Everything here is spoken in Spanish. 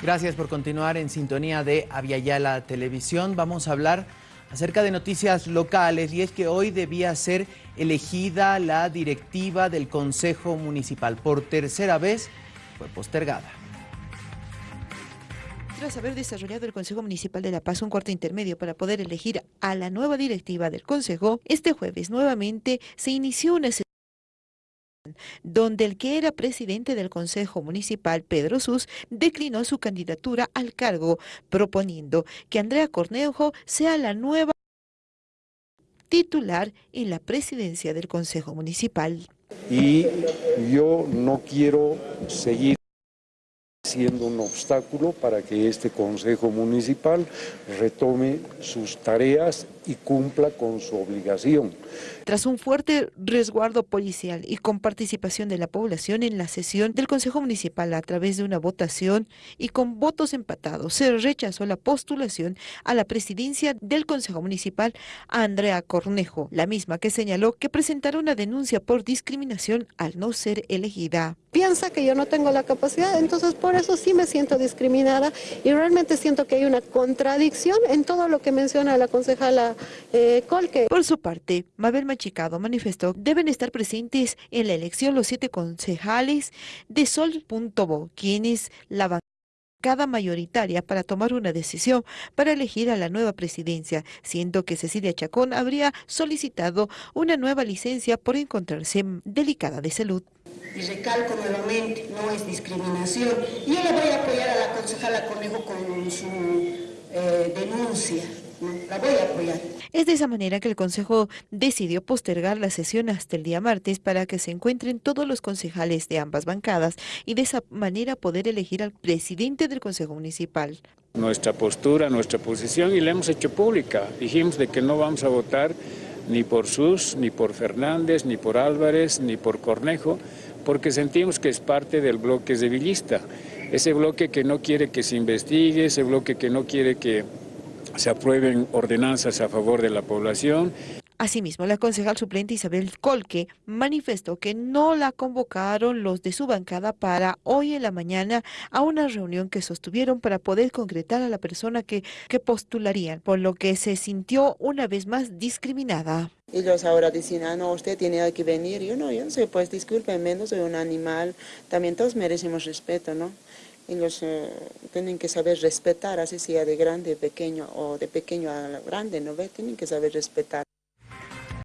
Gracias por continuar en sintonía de Aviala Televisión. Vamos a hablar acerca de noticias locales y es que hoy debía ser elegida la directiva del Consejo Municipal. Por tercera vez fue postergada. Tras haber desarrollado el Consejo Municipal de La Paz un cuarto intermedio para poder elegir a la nueva directiva del Consejo, este jueves nuevamente se inició una sesión donde el que era presidente del Consejo Municipal, Pedro Sus, declinó su candidatura al cargo, proponiendo que Andrea Cornejo sea la nueva titular en la presidencia del Consejo Municipal. Y yo no quiero seguir siendo un obstáculo para que este Consejo Municipal retome sus tareas y cumpla con su obligación. Tras un fuerte resguardo policial y con participación de la población en la sesión del Consejo Municipal a través de una votación y con votos empatados, se rechazó la postulación a la presidencia del Consejo Municipal a Andrea Cornejo, la misma que señaló que presentará una denuncia por discriminación al no ser elegida. Piensa que yo no tengo la capacidad, entonces por eso sí me siento discriminada y realmente siento que hay una contradicción en todo lo que menciona la concejala eh, Colque. Por su parte, Mabel Machicado manifestó deben estar presentes en la elección los siete concejales de Sol.bo, quienes la bancada mayoritaria para tomar una decisión para elegir a la nueva presidencia, siendo que Cecilia Chacón habría solicitado una nueva licencia por encontrarse delicada de salud. Y recalco nuevamente, no es discriminación. Yo le voy a apoyar a la concejala Conejo con su eh, denuncia. La voy a apoyar. Es de esa manera que el Consejo decidió postergar la sesión hasta el día martes para que se encuentren todos los concejales de ambas bancadas y de esa manera poder elegir al presidente del Consejo Municipal. Nuestra postura, nuestra posición y la hemos hecho pública. Dijimos de que no vamos a votar ni por Sus, ni por Fernández, ni por Álvarez, ni por Cornejo, porque sentimos que es parte del bloque civillista. Ese bloque que no quiere que se investigue, ese bloque que no quiere que se aprueben ordenanzas a favor de la población. Asimismo, la concejal suplente Isabel Colque manifestó que no la convocaron los de su bancada para hoy en la mañana a una reunión que sostuvieron para poder concretar a la persona que, que postularían, por lo que se sintió una vez más discriminada. Ellos ahora dicen, ah, no, usted tiene que venir. Yo no, yo no sé, pues discúlpenme, no soy un animal. También todos merecemos respeto, ¿no? ellos eh, tienen que saber respetar, así sea de grande, pequeño o de pequeño a grande, ¿no? Tienen que saber respetar.